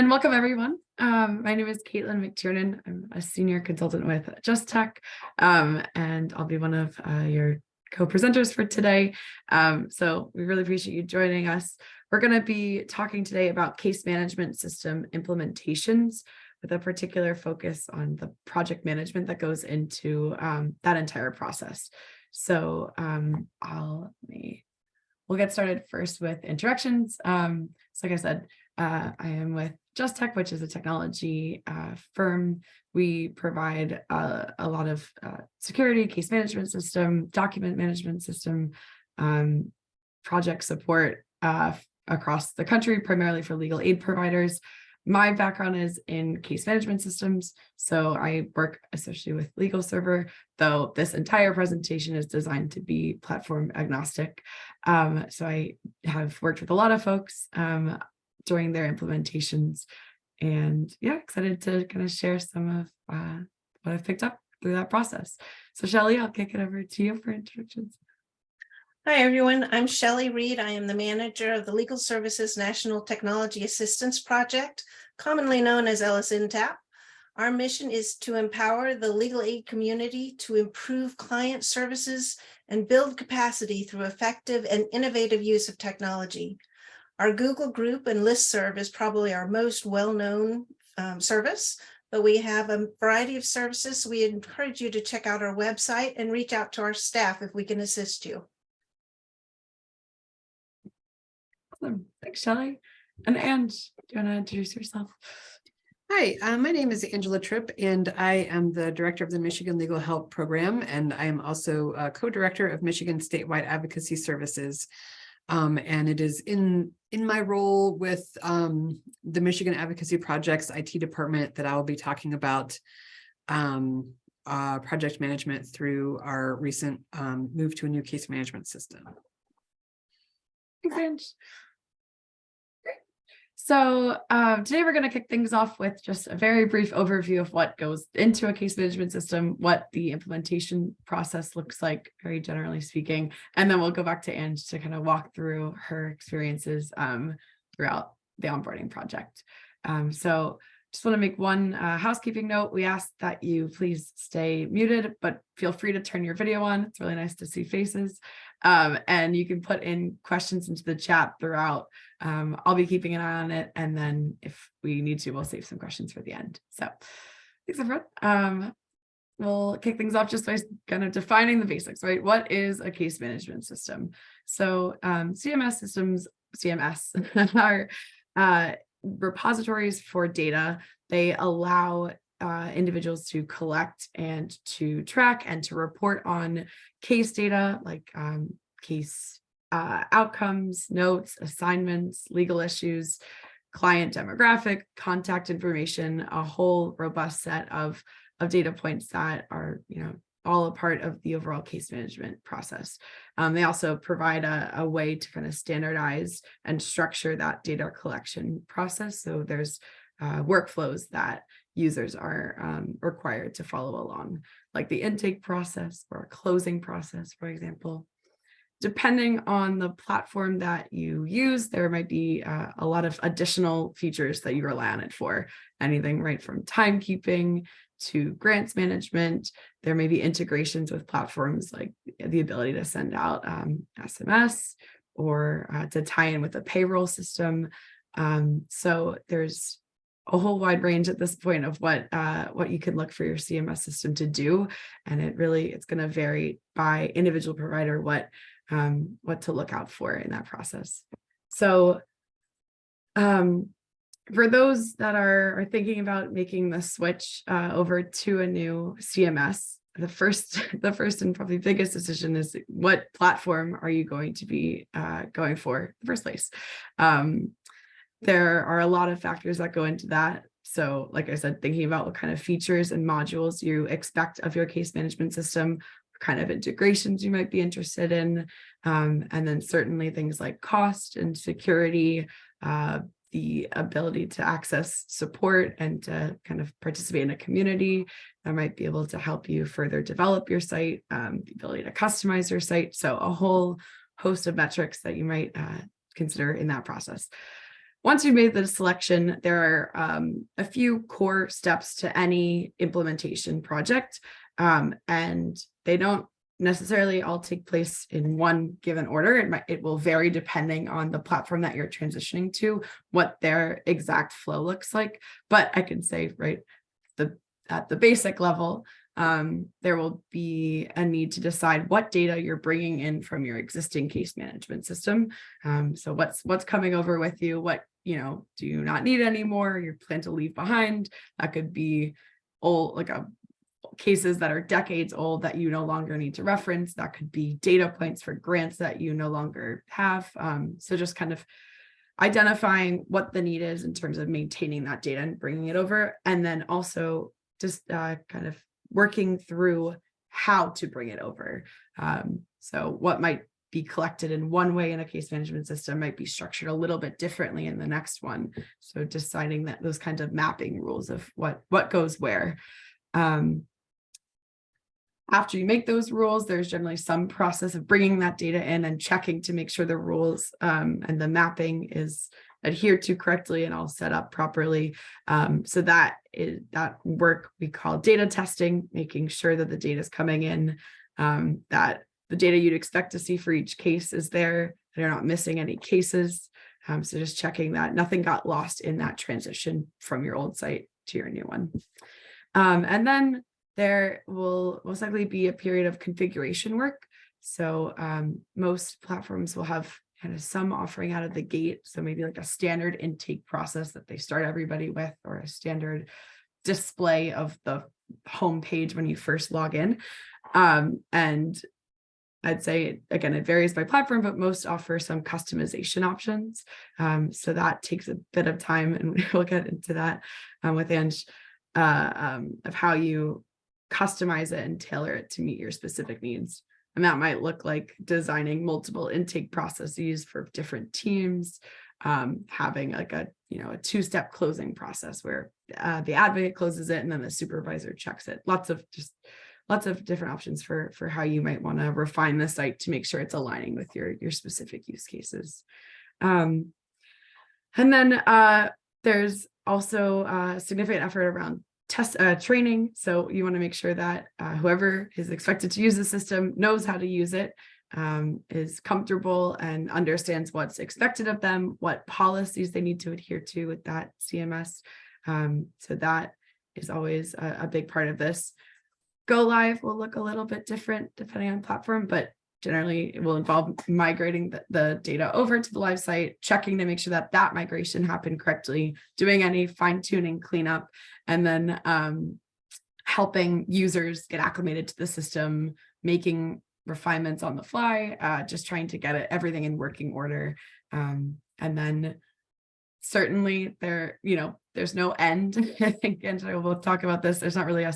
And welcome everyone. Um, my name is Caitlin McTiernan. I'm a senior consultant with Just Tech, um, and I'll be one of uh, your co-presenters for today. Um, so we really appreciate you joining us. We're going to be talking today about case management system implementations with a particular focus on the project management that goes into um, that entire process. So um, I'll me we'll get started first with introductions. Um, so like I said, uh, I am with Just Tech, which is a technology uh, firm. We provide uh, a lot of uh, security, case management system, document management system, um, project support uh, across the country, primarily for legal aid providers. My background is in case management systems, so I work especially with Legal Server, though this entire presentation is designed to be platform agnostic. Um, so I have worked with a lot of folks. Um, during their implementations. And yeah, excited to kind of share some of uh, what I've picked up through that process. So Shelley, I'll kick it over to you for introductions. Hi, everyone. I'm Shelley Reed. I am the manager of the Legal Services National Technology Assistance Project, commonly known as LSNTAP. Our mission is to empower the legal aid community to improve client services and build capacity through effective and innovative use of technology. Our Google group and listserv is probably our most well-known um, service, but we have a variety of services. So we encourage you to check out our website and reach out to our staff if we can assist you. Awesome. Thanks, Shelley. And Anne, do you want to introduce yourself? Hi, uh, my name is Angela Tripp, and I am the director of the Michigan Legal Help Program, and I am also a co-director of Michigan Statewide Advocacy Services. Um, and it is in in my role with um, the Michigan Advocacy Project's IT department that I will be talking about um, uh, project management through our recent um, move to a new case management system. Thanks, so uh, today we're going to kick things off with just a very brief overview of what goes into a case management system, what the implementation process looks like, very generally speaking, and then we'll go back to Ange to kind of walk through her experiences um, throughout the onboarding project. Um, so just want to make one uh, housekeeping note. We ask that you please stay muted, but feel free to turn your video on. It's really nice to see faces. Um, and you can put in questions into the chat throughout. Um, I'll be keeping an eye on it. And then if we need to, we'll save some questions for the end. So thanks everyone. Um, we'll kick things off just by kind of defining the basics, right? What is a case management system? So um, CMS systems, CMS are uh, repositories for data. They allow uh, individuals to collect and to track and to report on case data like um, case uh, outcomes, notes, assignments, legal issues, client demographic, contact information, a whole robust set of, of data points that are, you know, all a part of the overall case management process. Um, they also provide a, a, way to kind of standardize and structure that data collection process. So there's uh, workflows that users are um, required to follow along, like the intake process or a closing process, for example. Depending on the platform that you use, there might be uh, a lot of additional features that you rely on it for. Anything right from timekeeping to grants management. There may be integrations with platforms like the ability to send out um, SMS or uh, to tie in with a payroll system. Um, so there's a whole wide range at this point of what uh, what you can look for your CMS system to do. And it really, it's going to vary by individual provider what um, what to look out for in that process. So um, for those that are, are thinking about making the switch uh, over to a new CMS, the first the first and probably biggest decision is what platform are you going to be uh, going for in the first place. Um, there are a lot of factors that go into that. So like I said, thinking about what kind of features and modules you expect of your case management system, kind of integrations you might be interested in, um, and then certainly things like cost and security, uh, the ability to access support and to kind of participate in a community that might be able to help you further develop your site, um, the ability to customize your site. So a whole host of metrics that you might uh, consider in that process. once you've made the selection, there are um, a few core steps to any implementation project. Um, and they don't necessarily all take place in one given order. It might, it will vary depending on the platform that you're transitioning to, what their exact flow looks like. But I can say, right, the at the basic level, um, there will be a need to decide what data you're bringing in from your existing case management system. Um, so what's what's coming over with you? What you know do you not need anymore? You plan to leave behind? That could be old, like a cases that are decades old that you no longer need to reference. That could be data points for grants that you no longer have. Um, so just kind of identifying what the need is in terms of maintaining that data and bringing it over, and then also just uh, kind of working through how to bring it over. Um, so what might be collected in one way in a case management system might be structured a little bit differently in the next one. So deciding that those kinds of mapping rules of what what goes where. Um, after you make those rules, there's generally some process of bringing that data in and checking to make sure the rules um, and the mapping is adhered to correctly and all set up properly. Um, so that is that work we call data testing, making sure that the data is coming in, um, that the data you'd expect to see for each case is there, that you're not missing any cases. Um, so just checking that nothing got lost in that transition from your old site to your new one. Um, and then there will most likely be a period of configuration work. So um, most platforms will have kind of some offering out of the gate. So maybe like a standard intake process that they start everybody with or a standard display of the home page when you first log in. Um, and I'd say, again, it varies by platform, but most offer some customization options. Um, so that takes a bit of time and we'll get into that um, with Ange uh, um, of how you customize it and tailor it to meet your specific needs. And that might look like designing multiple intake processes for different teams, um, having like a, you know, a two-step closing process where uh, the advocate closes it and then the supervisor checks it. Lots of just lots of different options for, for how you might want to refine the site to make sure it's aligning with your, your specific use cases. Um, and then uh, there's also a significant effort around test uh, training. So you want to make sure that uh, whoever is expected to use the system knows how to use it, um, is comfortable and understands what's expected of them, what policies they need to adhere to with that CMS. Um, so that is always a, a big part of this. Go live will look a little bit different depending on platform, but generally it will involve migrating the, the, data over to the live site, checking to make sure that that migration happened correctly, doing any fine tuning cleanup, and then um, helping users get acclimated to the system, making refinements on the fly, uh, just trying to get it everything in working order. Um, and then certainly there, you know, there's no end. I think and will talk about this. There's not really a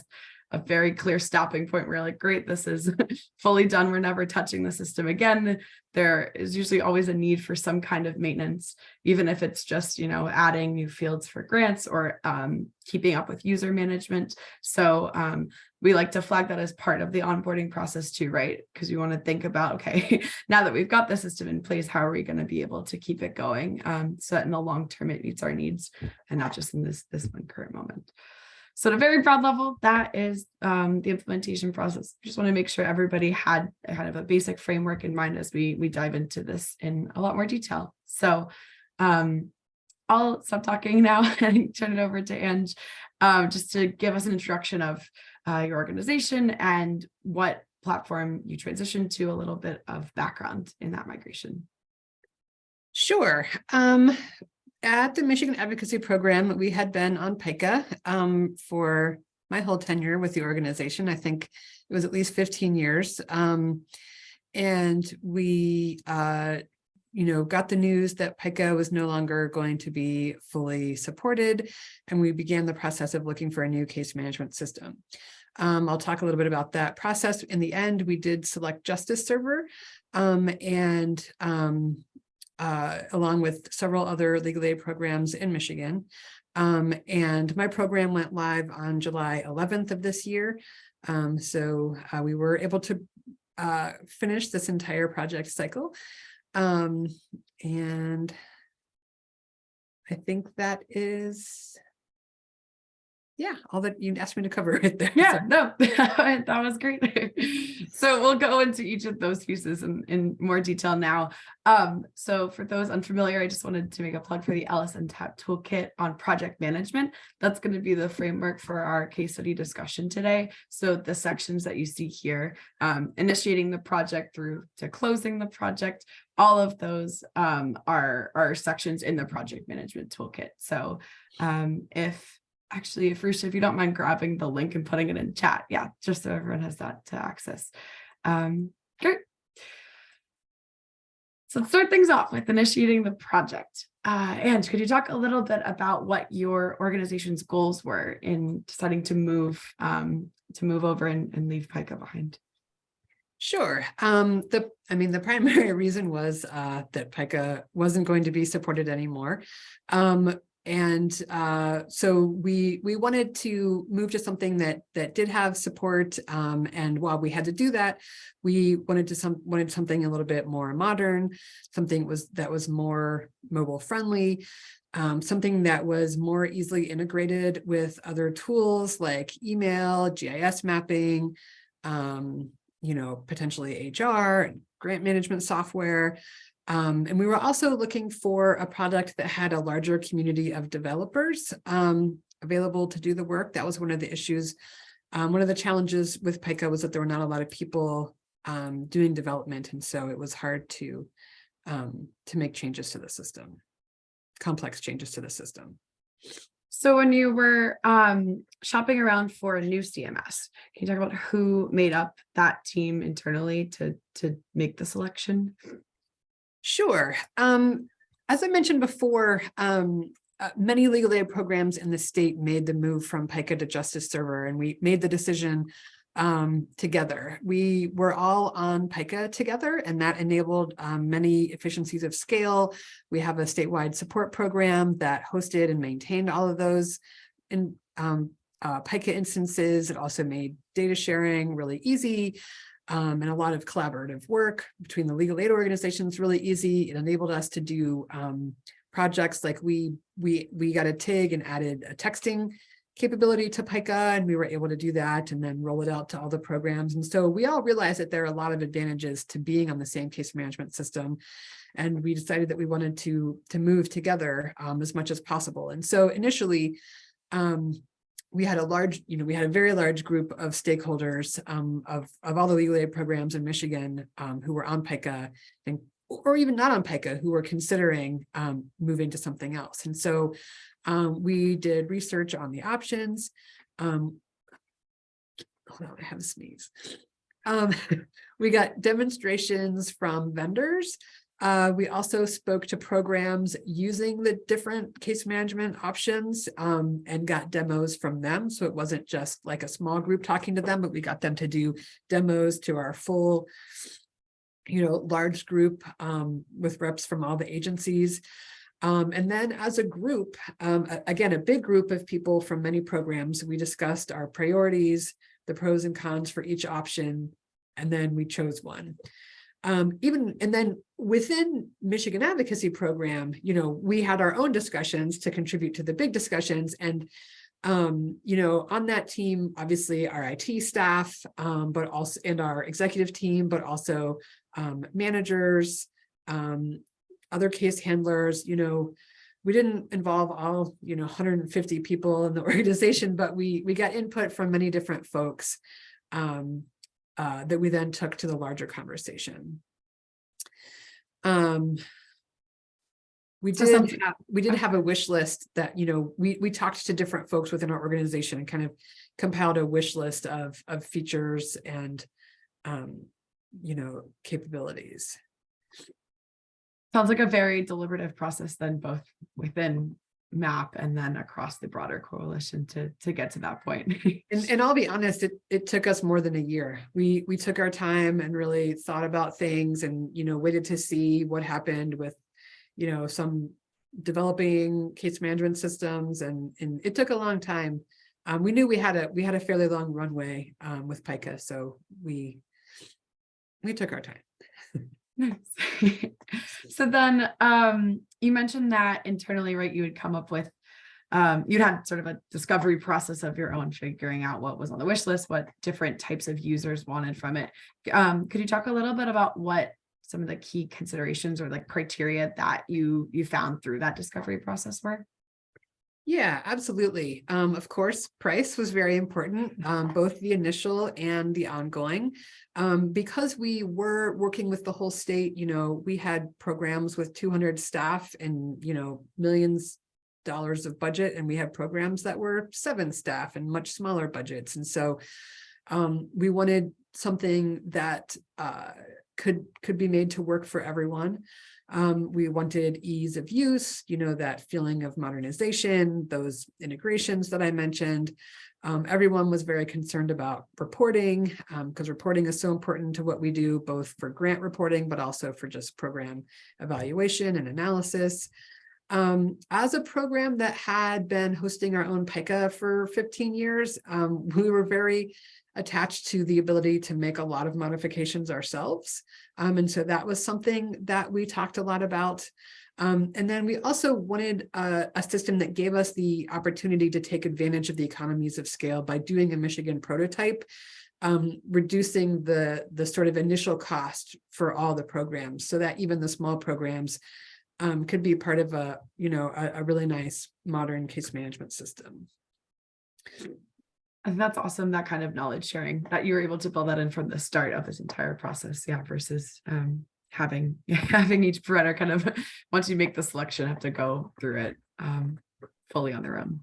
a very clear stopping point where like, great, this is fully done. We're never touching the system again. There is usually always a need for some kind of maintenance, even if it's just, you know, adding new fields for grants or um, keeping up with user management. So um, we like to flag that as part of the onboarding process too, right? Because we want to think about, okay, now that we've got the system in place, how are we going to be able to keep it going um, so that in the long term it meets our needs and not just in this, this one current moment. So at a very broad level, that is um, the implementation process. Just want to make sure everybody had kind of a basic framework in mind as we we dive into this in a lot more detail. So um, I'll stop talking now and turn it over to Ange um, just to give us an introduction of uh, your organization and what platform you transitioned to, a little bit of background in that migration. Sure. Um, at the Michigan Advocacy Program, we had been on PIKA um, for my whole tenure with the organization. I think it was at least 15 years. Um, and we, uh, you know, got the news that PIKA was no longer going to be fully supported, and we began the process of looking for a new case management system. Um, I'll talk a little bit about that process. In the end, we did select Justice Server, um, and um, uh, along with several other legal aid programs in Michigan. Um, and my program went live on July 11th of this year. Um, so uh, we were able to uh, finish this entire project cycle. Um, and I think that is. Yeah, all that you asked me to cover right there. Yeah, so- no, that was great. So we'll go into each of those pieces in, in more detail now. Um, so for those unfamiliar, I just wanted to make a plug for the LSNTAP Toolkit on project management. That's going to be the framework for our case study discussion today. So the sections that you see here, um, initiating the project through to closing the project, all of those um, are, are sections in the project management toolkit. So um, if actually, if Rusha, if you don't mind grabbing the link and putting it in chat, yeah, just so everyone has that to access. Um, great. So let's start things off with initiating the project. Uh, and could you talk a little bit about what your organization's goals were in deciding to move um, to move over and, and leave PIKA behind? Sure. Um, the, I mean, the primary reason was uh, that PIKA wasn't going to be supported anymore. Um, and uh, so we we wanted to move to something that that did have support. Um, and while we had to do that, we wanted to some wanted something a little bit more modern, something was that was more mobile friendly, um, something that was more easily integrated with other tools like email, GIS mapping, um, you know, potentially HR, and grant management software. Um, and we were also looking for a product that had a larger community of developers um, available to do the work. That was one of the issues. Um, one of the challenges with PIKA was that there were not a lot of people um, doing development. And so it was hard to, um, to make changes to the system, complex changes to the system. So when you were um, shopping around for a new CMS, can you talk about who made up that team internally to to make the selection? Sure. Um, as I mentioned before, um, uh, many legal aid programs in the state made the move from PIKA to Justice Server, and we made the decision um, together. We were all on PIKA together, and that enabled um, many efficiencies of scale. We have a statewide support program that hosted and maintained all of those in um, uh, PIKA instances. It also made data sharing really easy um, and a lot of collaborative work between the legal aid organizations really easy. It enabled us to do um, projects like we we we got a TIG and added a texting capability to PIKA and we were able to do that and then roll it out to all the programs. And so we all realized that there are a lot of advantages to being on the same case management system. And we decided that we wanted to, to move together um, as much as possible. And so initially, um, we had a large, you know, we had a very large group of stakeholders um, of, of all the legal aid programs in Michigan um, who were on PIKA and or even not on PIKA who were considering um, moving to something else. And so um, we did research on the options. Um, hold on, I have a sneeze. Um, we got demonstrations from vendors. Uh, we also spoke to programs using the different case management options um, and got demos from them. So it wasn't just like a small group talking to them, but we got them to do demos to our full, you know, large group um, with reps from all the agencies. Um, and then as a group, um, again, a big group of people from many programs, we discussed our priorities, the pros and cons for each option, and then we chose one. Um, even, and then within Michigan Advocacy Program, you know, we had our own discussions to contribute to the big discussions and um, you know, on that team, obviously our IT staff, um, but also, and our executive team, but also um, managers, um, other case handlers, you know, we didn't involve all, you know, 150 people in the organization, but we we got input from many different folks. Um, uh, that we then took to the larger conversation. Um, we did, something- have- we did have a wish list that, you know, we, we talked to different folks within our organization and kind of compiled a wish list of, of features and, um, you know, capabilities. Sounds like a very deliberative process then both within MAP and then across the broader coalition to to get to that point. And, and I'll be honest, it, it took us more than a year. We, we took our time and really thought about things and, you know, waited to see what happened with, you know, some developing case management systems and, and it took a long time. Um, we knew we had a, we had a fairly long runway, um, with PIKA, so we, we took our time. Nice. So then, um, you mentioned that internally, right, you would come up with, um, you'd had sort of a discovery process of your own, figuring out what was on the wish list, what different types of users wanted from it. Um, could you talk a little bit about what some of the key considerations or like criteria that you, you found through that discovery process were? Yeah, absolutely. Um, of course, price was very important, um, both the initial and the ongoing. Um, because we were working with the whole state, you know, we had programs with two hundred staff and, you know, millions dollars of budget, and we had programs that were seven staff and much smaller budgets. And so um, we wanted something that uh, could could be made to work for everyone. Um, we wanted ease of use, you know, that feeling of modernization, those integrations that I mentioned. Um, everyone was very concerned about reporting because reporting is so important to what we do, both for grant reporting, but also for just program evaluation and analysis. Um, as a program that had been hosting our own PIKA for 15 years, um, we were very attached to the ability to make a lot of modifications ourselves. Um, and so that was something that we talked a lot about. Um, and then we also wanted a, a system that gave us the opportunity to take advantage of the economies of scale by doing a Michigan prototype, um, reducing the, the sort of initial cost for all the programs so that even the small programs um, could be part of a, you know, a, a really nice modern case management system. That's awesome, that kind of knowledge sharing, that you were able to build that in from the start of this entire process, yeah, versus um having, having each provider kind of, once you make the selection, have to go through it um fully on their own.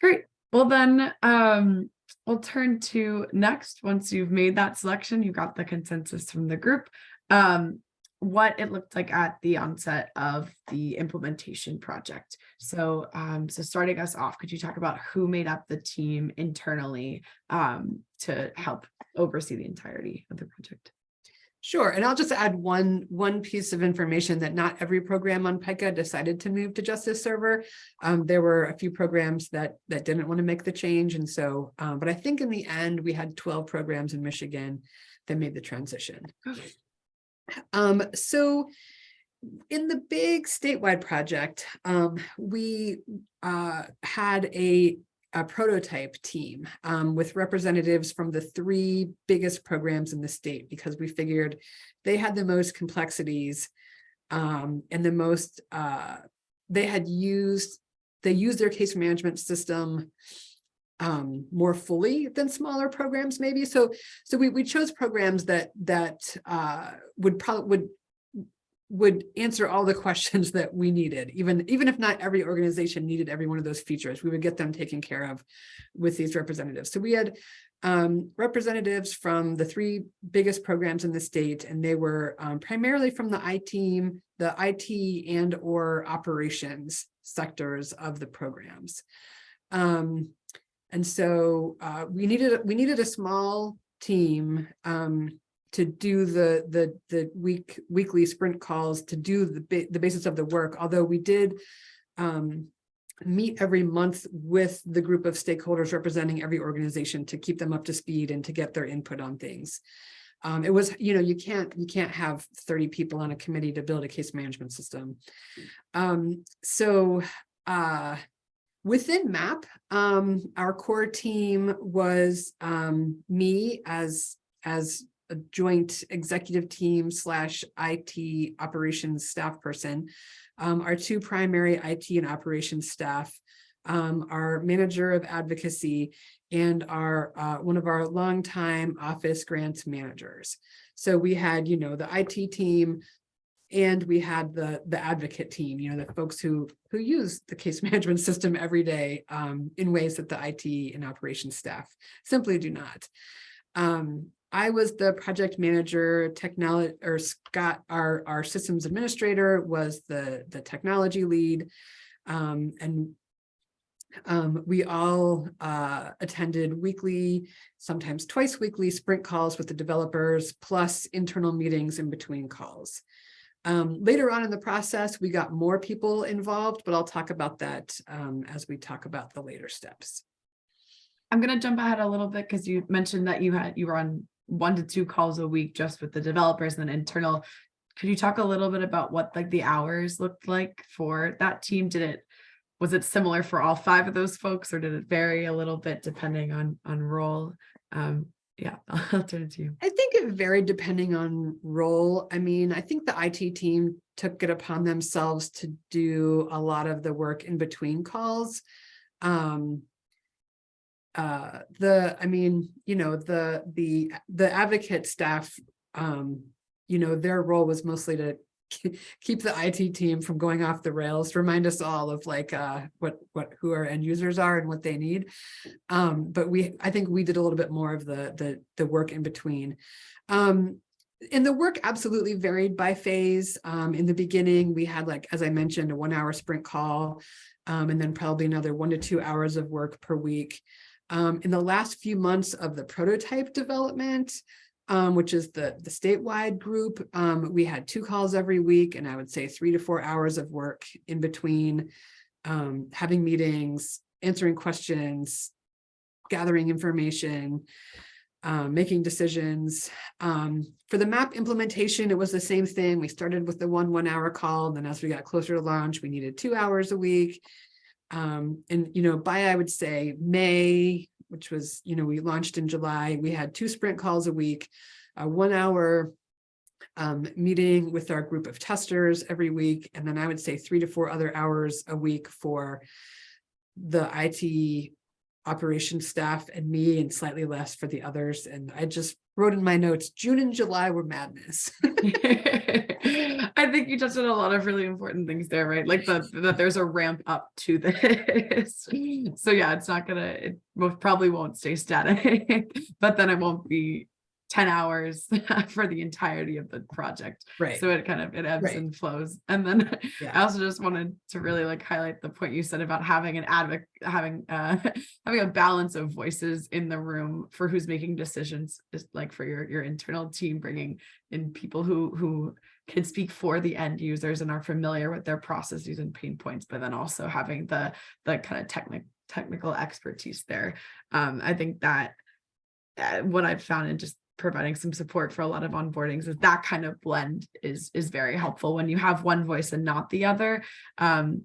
Great, well then, um, we'll turn to next, once you've made that selection, you got the consensus from the group. Um, what it looked like at the onset of the implementation project. So, um, so starting us off, could you talk about who made up the team internally um, to help oversee the entirety of the project? Sure, and I'll just add one one piece of information that not every program on PIKA decided to move to Justice Server. Um, there were a few programs that that didn't want to make the change, and so, um, but I think in the end we had 12 programs in Michigan that made the transition. Um, so in the big statewide project, um, we uh, had a, a prototype team um, with representatives from the three biggest programs in the state because we figured they had the most complexities um, and the most, uh, they had used, they used their case management system um, more fully than smaller programs maybe. So so we, we chose programs that that uh, would probably would would answer all the questions that we needed, even even if not every organization needed every one of those features, we would get them taken care of with these representatives. So we had um, representatives from the three biggest programs in the state, and they were um, primarily from the IT the IT and or operations sectors of the programs. Um, and so uh, we needed we needed a small team um, to do the the the week weekly sprint calls to do the the basis of the work. Although we did um, meet every month with the group of stakeholders representing every organization to keep them up to speed and to get their input on things. Um, it was, you know, you can't you can't have 30 people on a committee to build a case management system. Um, so uh, Within MAP, um, our core team was um, me as, as a joint executive team slash IT operations staff person, um, our two primary IT and operations staff, um, our manager of advocacy, and our uh, one of our longtime office grants managers. So we had, you know, the IT team, and we had the the advocate team, you know, the folks who who use the case management system every day um, in ways that the IT and operations staff simply do not. Um, I was the project manager, technology, or Scott, our, our systems administrator, was the, the technology lead. Um, and um, we all uh, attended weekly, sometimes twice weekly sprint calls with the developers, plus internal meetings in between calls. Um, later on in the process, we got more people involved, but I'll talk about that um, as we talk about the later steps. I'm going to jump ahead a little bit because you mentioned that you had you were on one to two calls a week just with the developers and internal. Could you talk a little bit about what like the hours looked like for that team? Did it, was it similar for all five of those folks or did it vary a little bit depending on, on role? Um, yeah, I'll turn it to you. I think it varied depending on role. I mean, I think the IT team took it upon themselves to do a lot of the work in between calls. Um, uh, the, I mean, you know, the, the, the advocate staff, um, you know, their role was mostly to keep the IT team from going off the rails, remind us all of like, uh, what, what, who our end users are and what they need. Um, but we, I think we did a little bit more of the, the, the work in between. Um, and the work absolutely varied by phase. Um, in the beginning, we had like, as I mentioned, a one hour sprint call, um, and then probably another one to two hours of work per week. Um, in the last few months of the prototype development, um, which is the, the statewide group, um, we had two calls every week, and I would say three to four hours of work in between, um, having meetings, answering questions, gathering information, um, making decisions. Um, for the MAP implementation, it was the same thing. We started with the one one hour call, and then as we got closer to launch, we needed two hours a week. Um, and, you know, by, I would say, May, which was, you know, we launched in July, we had two sprint calls a week, a one hour um, meeting with our group of testers every week. And then I would say three to four other hours a week for the IT operations staff and me and slightly less for the others. And I just wrote in my notes, June and July were madness. I think you touched on a lot of really important things there, right? Like that, that there's a ramp up to this. So yeah, it's not gonna, it most probably won't stay static, but then it won't be 10 hours for the entirety of the project. Right. So it kind of, it ebbs Right. and flows. And then I also just wanted to really like highlight the point you said about having an advocate, having, uh, having a balance of voices in the room for who's making decisions, is like for your, your internal team, bringing in people who, who can speak for the end users and are familiar with their processes and pain points, but then also having the, the kind of technical, technical expertise there. Um, I think that uh, what I've found in just providing some support for a lot of onboardings is that kind of blend is is very helpful when you have one voice and not the other. Um,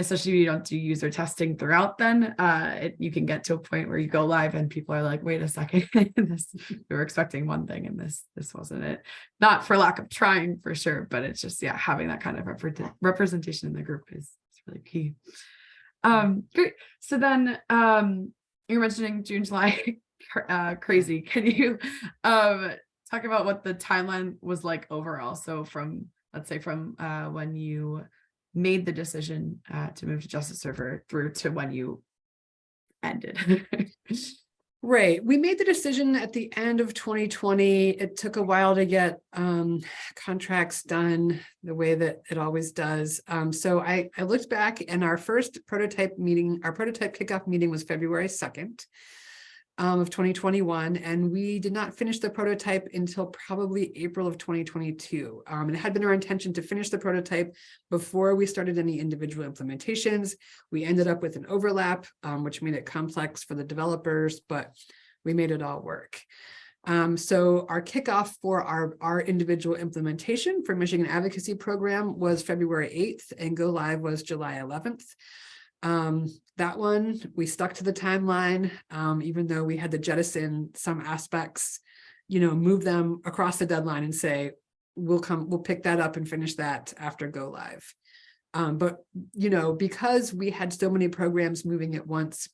especially if you don't do user testing throughout then uh it, you can get to a point where you go live and people are like wait a second this we were expecting one thing and this this wasn't it. Not for lack of trying for sure but it's just yeah having that kind of repre- representation in the group is, is really key. Um great. So then um you're mentioning june july uh crazy. Can you um talk about what the timeline was like overall? So from let's say from uh when you made the decision uh to move to justice server through to when you ended Right. We made the decision at the end of 2020. It took a while to get um, contracts done the way that it always does. Um, so I, I looked back and our first prototype meeting, our prototype kickoff meeting was February 2nd um, of 2021. And we did not finish the prototype until probably April of 2022. Um, and it had been our intention to finish the prototype before we started any individual implementations. We ended up with an overlap, um, which made it complex for the developers, but we made it all work. Um, so our kickoff for our, our individual implementation for Michigan Advocacy Program was February 8th and go live was July 11th. Um, that one, we stuck to the timeline, um, even though we had to jettison some aspects, you know, move them across the deadline and say, we'll come, we'll pick that up and finish that after go live. Um, but, you know, because we had so many programs moving at once,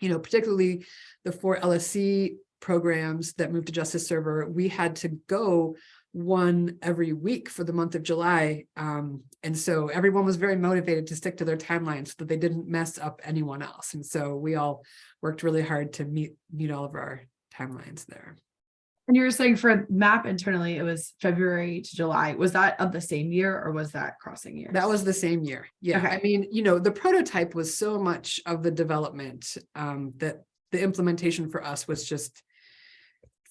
you know, particularly the four LSC programs that moved to Justice Server, we had to go one every week for the month of July. Um, and so everyone was very motivated to stick to their timelines so that they didn't mess up anyone else. And so we all worked really hard to meet meet all of our timelines there. and you were saying for MAP internally it was february to july was that of the same year or was that crossing years That was the same year. Yeah, Okay. I mean, you know, the prototype was so much of the development um, that the implementation for us was just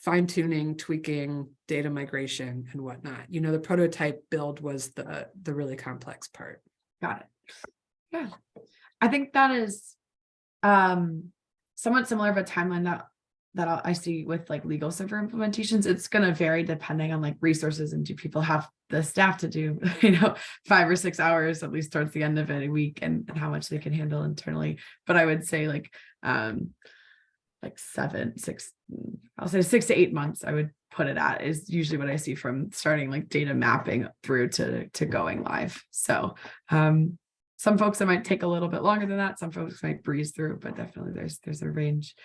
fine tuning, tweaking, data migration and whatnot. You know, the prototype build was the the really complex part. Got it. Yeah, I think that is um somewhat similar of a timeline that that I see with like legal server implementations, it's gonna vary depending on like resources and do people have the staff to do, you know, five or six hours at least towards the end of a week and, and how much they can handle internally. But I would say like um like seven, six, I'll say six to eight months, I would put it at is usually what I see from starting like data mapping through to to going live. So um some folks it might take a little bit longer than that. Some folks might breeze through, but definitely there's there's a range.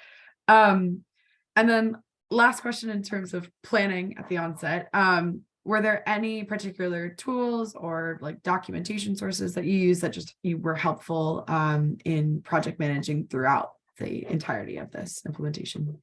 Um, and then last question in terms of planning at the onset, um, were there any particular tools or like documentation sources that you use that just you were helpful um, in project managing throughout the entirety of this implementation?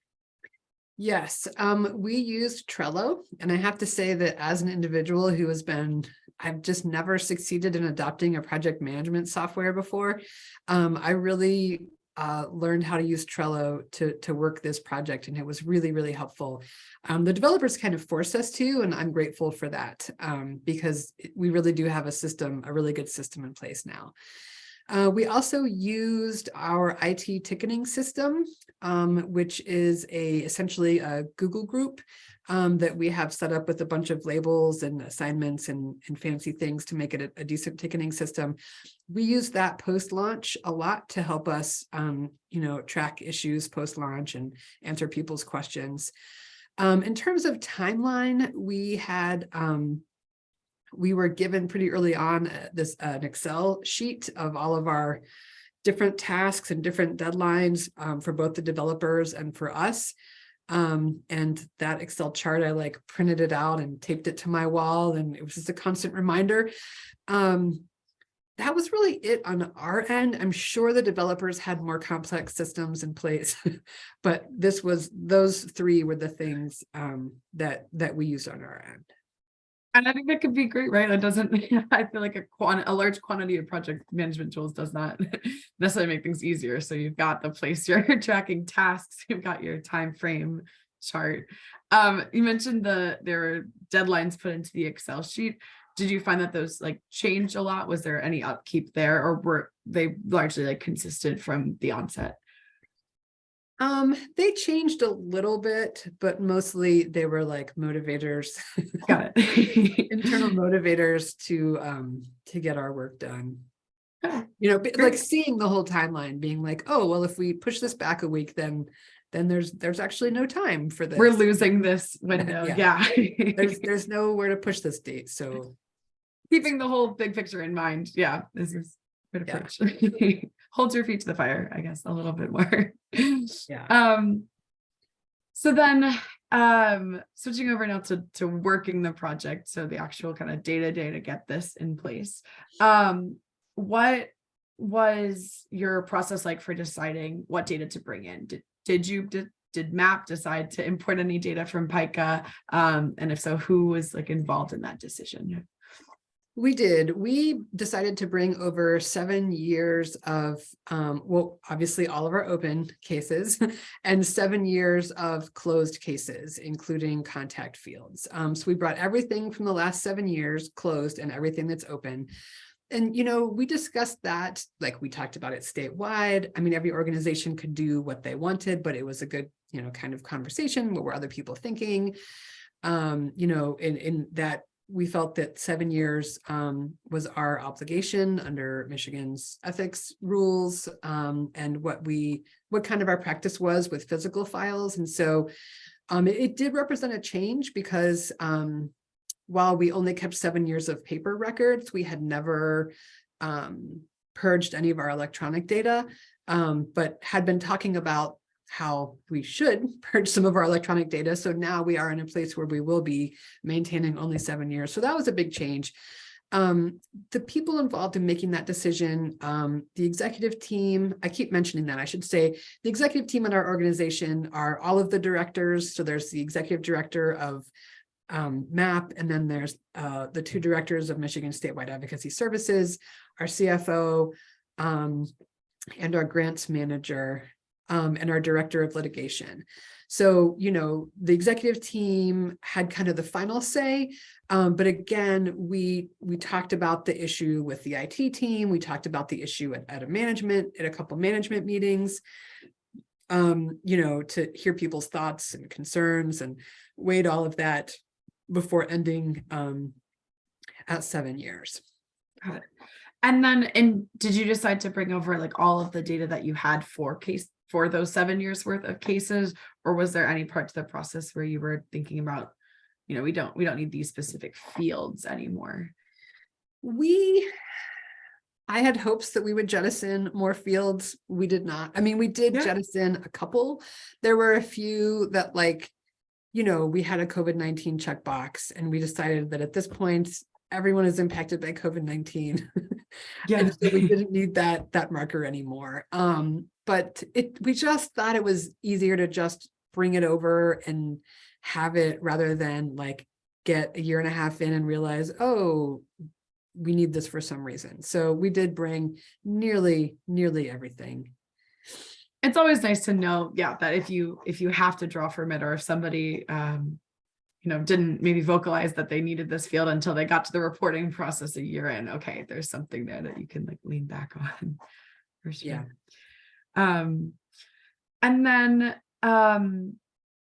Yes, um, we used Trello, and I have to say that as an individual who has been, I've just never succeeded in adopting a project management software before. Um, I really uh, learned how to use Trello to, to work this project, and it was really, really helpful. Um, the developers kind of forced us to, and I'm grateful for that um, because we really do have a system, a really good system in place now. Uh, we also used our IT ticketing system, um, which is a essentially a Google group um, that we have set up with a bunch of labels and assignments and, and fancy things to make it a, a decent ticketing system. We use that post-launch a lot to help us, um, you know, track issues post-launch and answer people's questions. Um, in terms of timeline, we had um, we were given pretty early on uh, this uh, an Excel sheet of all of our different tasks and different deadlines um, for both the developers and for us. Um, and that Excel chart, I like printed it out and taped it to my wall and it was just a constant reminder. Um, that was really it on our end. I'm sure the developers had more complex systems in place, but this was those three were the things um, that that we used on our end. And I think that could be great, right? That doesn't, I feel like a quant, a large quantity of project management tools does not necessarily make things easier. So you've got the place you're tracking tasks, you've got your time frame chart. Um, you mentioned the there were deadlines put into the Excel sheet. Did you find that those like changed a lot? Was there any upkeep there or were they largely like consistent from the onset? Um, they changed a little bit, but mostly they were like motivators, Got it. internal motivators to um to get our work done. Okay. You know, like seeing the whole timeline, being like, oh, well, if we push this back a week, then then there's there's actually no time for this. We're losing this window. Yeah. Yeah. There's there's nowhere to push this date. So keeping the whole big picture in mind. Yeah, this is good Yeah. approach. Hold your feet to the fire, I guess, a little bit more. yeah. Um, so then, um, switching over now to, to working the project, so the actual kind of day to day to get this in place. Um, what was your process like for deciding what data to bring in? Did, did you, did, did MAP decide to import any data from PIKA? Um, and if so, who was like involved in that decision? We did. We decided to bring over seven years of, um, well, obviously all of our open cases and seven years of closed cases, including contact fields. Um, so we brought everything from the last seven years closed and everything that's open. And, you know, we discussed that, like we talked about it statewide. I mean, every organization could do what they wanted, but it was a good, you know, kind of conversation. What were other people thinking? Um, you know, in, in that we felt that seven years um, was our obligation under Michigan's ethics rules um, and what we, what kind of our practice was with physical files. And so um, it, it did represent a change because um, while we only kept seven years of paper records, we had never um, purged any of our electronic data, um, but had been talking about how we should purge some of our electronic data. So now we are in a place where we will be maintaining only seven years. So that was a big change. Um, the people involved in making that decision, um, the executive team, I keep mentioning that, I should say, the executive team in our organization are all of the directors. So there's the executive director of um, MAP, and then there's uh, the two directors of Michigan Statewide Advocacy Services, our CFO, um, and our grants manager, um, and our director of litigation. So, you know, the executive team had kind of the final say, um, but again, we we talked about the issue with the IT team. We talked about the issue at, at a management, at a couple management meetings. um, you know, to hear people's thoughts and concerns and weighed all of that before ending um, at seven years. Got it. And then, and did you decide to bring over like all of the data that you had for case, for those seven years worth of cases? Or was there any part to the process where you were thinking about, you know, we don't, we don't need these specific fields anymore? We, I had hopes that we would jettison more fields. We did not. I mean, we did Yeah. jettison a couple. There were a few that like, you know, we had a COVID-19 checkbox and we decided that at this point, everyone is impacted by COVID-19. yeah. so we didn't need that, that marker anymore. Um, but it, we just thought it was easier to just bring it over and have it rather than like get a year and a half in and realize, oh, we need this for some reason. So we did bring nearly, nearly everything. It's always nice to know, yeah, that if you, if you have to draw from it or if somebody, um, you know, didn't maybe vocalize that they needed this field until they got to the reporting process a year in, okay, there's something there that you can like lean back on. For Yeah. Um, and then, um,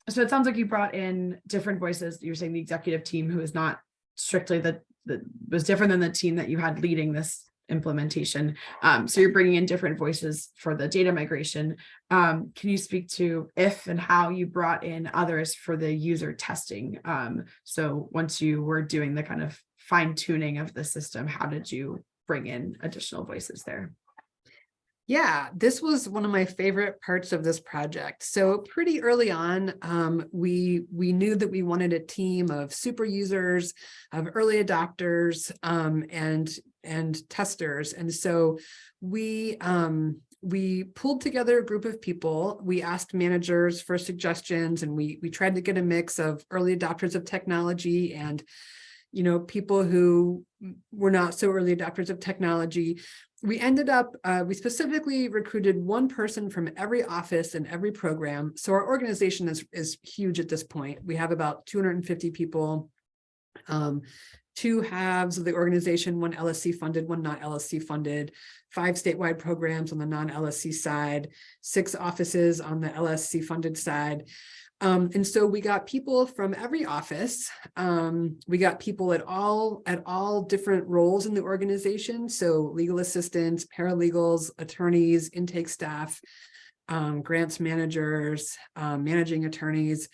so it sounds like you brought in different voices. You're saying the executive team who is not strictly the, the, was different than the team that you had leading this implementation. Um, so you're bringing in different voices for the data migration. Um, can you speak to if and how you brought in others for the user testing? Um, so once you were doing the kind of fine tuning of the system, how did you bring in additional voices there? Yeah, this was one of my favorite parts of this project. So pretty early on, um, we we knew that we wanted a team of super users, of early adopters, um, and and testers. And so we um, we pulled together a group of people. We asked managers for suggestions, and we we tried to get a mix of early adopters of technology and you know people who were not so early adopters of technology we ended up, uh, we specifically recruited one person from every office and every program. So our organization is, is huge at this point. We have about 250 people. Um, two halves of the organization, one LSC funded, one not LSC funded, five statewide programs on the non-LSC side, six offices on the LSC funded side. Um, and so we got people from every office. Um, we got people at all at all different roles in the organization. So legal assistants, paralegals, attorneys, intake staff, um, grants managers, um, managing attorneys.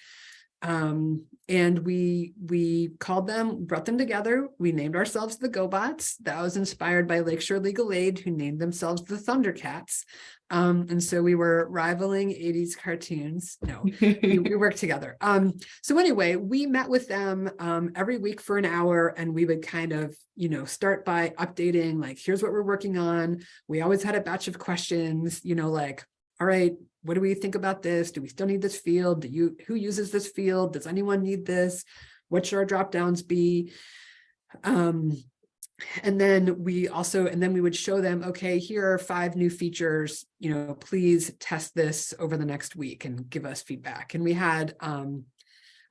Um, and we we called them, brought them together. We named ourselves the GoBots. That was inspired by Lakeshore Legal Aid, who named themselves the Thundercats. Um, and so we were rivaling 80s cartoons. No, we, we worked together. Um, so anyway, we met with them um, every week for an hour and we would kind of, you know, start by updating, like, here's what we're working on. We always had a batch of questions, you know, like, all right, what do we think about this? Do we still need this field? Do you, who uses this field? Does anyone need this? What should our drop downs be? Um, and then we also, and then we would show them, okay, here are five new features, you know, please test this over the next week and give us feedback. And we had, um,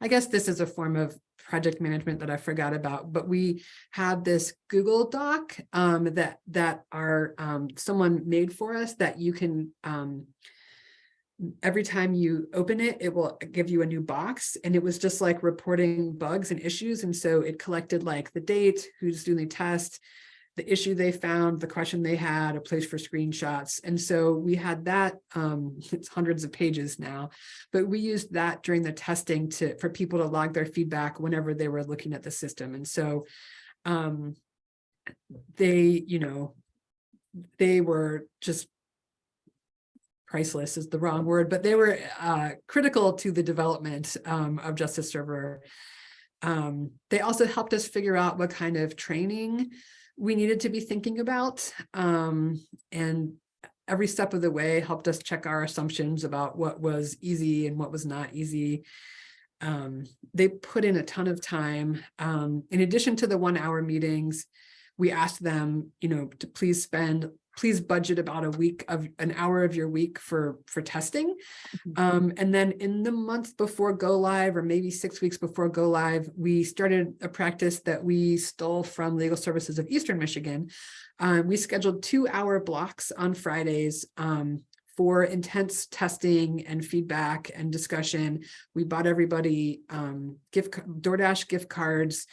I guess this is a form of project management that I forgot about, but we had this Google Doc um, that that our um, someone made for us that you can um, every time you open it, it will give you a new box. And it was just like reporting bugs and issues. And so it collected like the date, who's doing the test, the issue they found, the question they had, a place for screenshots. And so we had that, um, it's hundreds of pages now, but we used that during the testing to for people to log their feedback whenever they were looking at the system. And so um, they, you know, they were just priceless is the wrong word, but they were uh, critical to the development um, of Justice Server. Um, they also helped us figure out what kind of training we needed to be thinking about. Um, and every step of the way helped us check our assumptions about what was easy and what was not easy. Um, they put in a ton of time. Um, in addition to the one hour meetings, we asked them, you know, to please spend please budget about a week of an hour of your week for for testing. Um, and then in the month before go live or maybe six weeks before go live we started a practice that we stole from legal services of eastern michigan. Um, we scheduled two hour blocks on fridays um, for intense testing and feedback and discussion, we bought everybody um, gift, DoorDash gift cards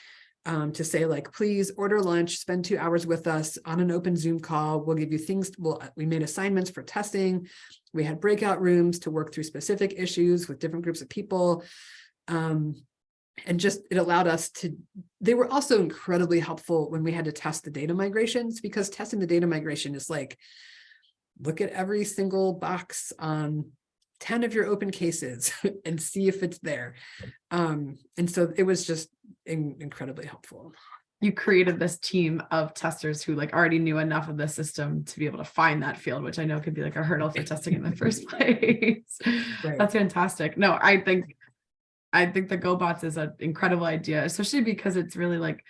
um, to say like, please order lunch, spend two hours with us on an open Zoom call. We'll give you things, well, we made assignments for testing. We had breakout rooms to work through specific issues with different groups of people. Um, and just, it allowed us to, they were also incredibly helpful when we had to test the data migrations because testing the data migration is like, look at every single box on 10 of your open cases and see if it's there. Um, and so it was just in- incredibly helpful. You created this team of testers who like already knew enough of the system to be able to find that field, which I know could be like a hurdle for testing in the first place. Right. That's fantastic. No, I think, I think the GoBots is an incredible idea, especially because it's really like,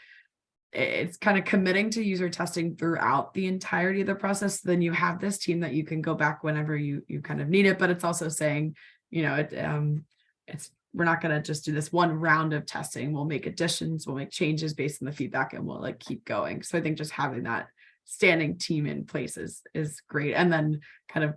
it's kind of committing to user testing throughout the entirety of the process. Then you have this team that you can go back whenever you, you kind of need it, but it's also saying, you know, it, um, it's, we're not gonna just do this one round of testing. We'll make additions, we'll make changes based on the feedback and we'll like keep going. So I think just having that standing team in place is, is great. And then kind of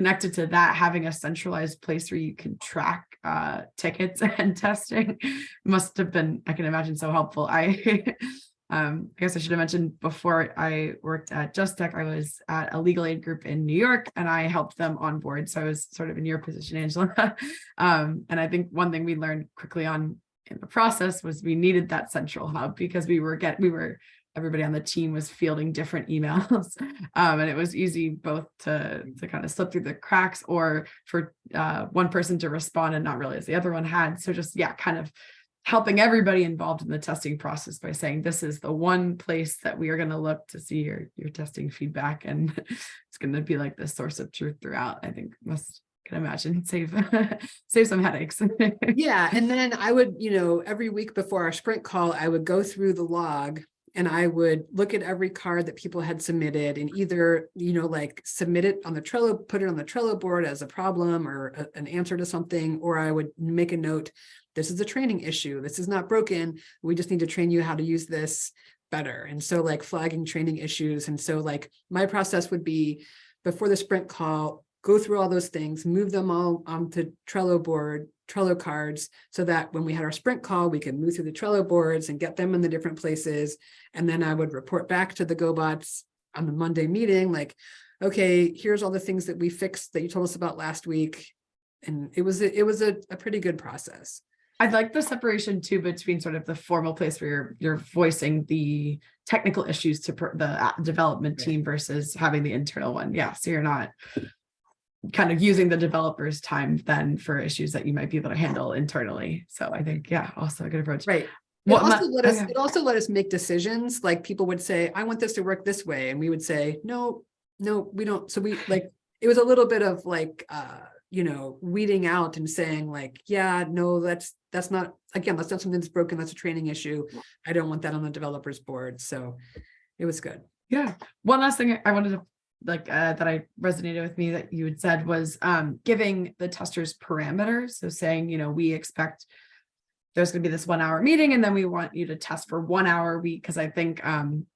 connected to that, having a centralized place where you can track uh, tickets and testing must have been, I can imagine, so helpful. I, um, I guess I should have mentioned before I worked at Just Tech, I was at a legal aid group in New York and I helped them on board. So I was sort of in your position, Angela. um, and I think one thing we learned quickly on in the process was we needed that central hub because we were get we were everybody on the team was fielding different emails um, and it was easy both to to kind of slip through the cracks or for uh, one person to respond and not realize the other one had. So just yeah kind of helping everybody involved in the testing process by saying this is the one place that we are going to look to see your your testing feedback and it's going to be like the source of truth throughout i think must can imagine. Save save some headaches. Yeah, and then I would, you know, every week before our sprint call, I would go through the log and I would look at every card that people had submitted and either, you know, like submit it on the Trello, put it on the Trello board as a problem or a- an answer to something, or I would make a note, this is a training issue. This is not broken. We just need to train you how to use this better. And so like flagging training issues. And so like my process would be before the sprint call, go through all those things, move them all onto Trello board, Trello cards, so that when we had our sprint call, we could move through the Trello boards and get them in the different places. And then I would report back to the GoBots on the Monday meeting, like, okay, here's all the things that we fixed that you told us about last week. And it was, a- it was a, a pretty good process. I'd like the separation too between sort of the formal place where you're you're voicing the technical issues to per- the development team versus having the internal one. Yeah, so you're not kind of using the developers' time then for issues that you might be able to handle internally. So I think, yeah, also a good approach. Right. It What also let us, okay. it also let us make decisions, like people would say, I want this to work this way, and we would say, no, no, we don't, so we like, it was a little bit of like, uh, you know, weeding out and saying like, yeah, no, that's, that's not, again, that's not something that's broken, that's a training issue. I don't want that on the developers board, so it was good. Yeah. One last thing I wanted to like uh, that I resonated with me that you had said was um, giving the testers parameters. So saying, you know, we expect there's going to be this one hour meeting and then we want you to test for one hour a week because I think um,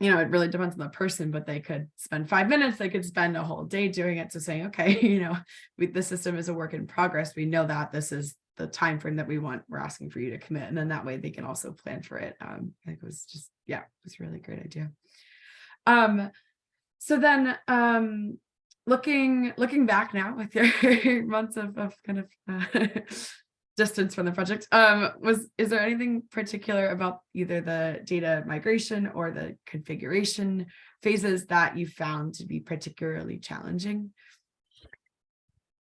you know, it really depends on the person, but they could spend five minutes, they could spend a whole day doing it. So saying, okay, you know, we, the system is a work in progress. We know that this is the time frame that we want. We're asking for you to commit, and then that way they can also plan for it. Um, I think it was just yeah, it was a really great idea. Um, so then um, looking looking back now with your months of, of kind of uh, distance from the project um was is there anything particular about either the data migration or the configuration phases that you found to be particularly challenging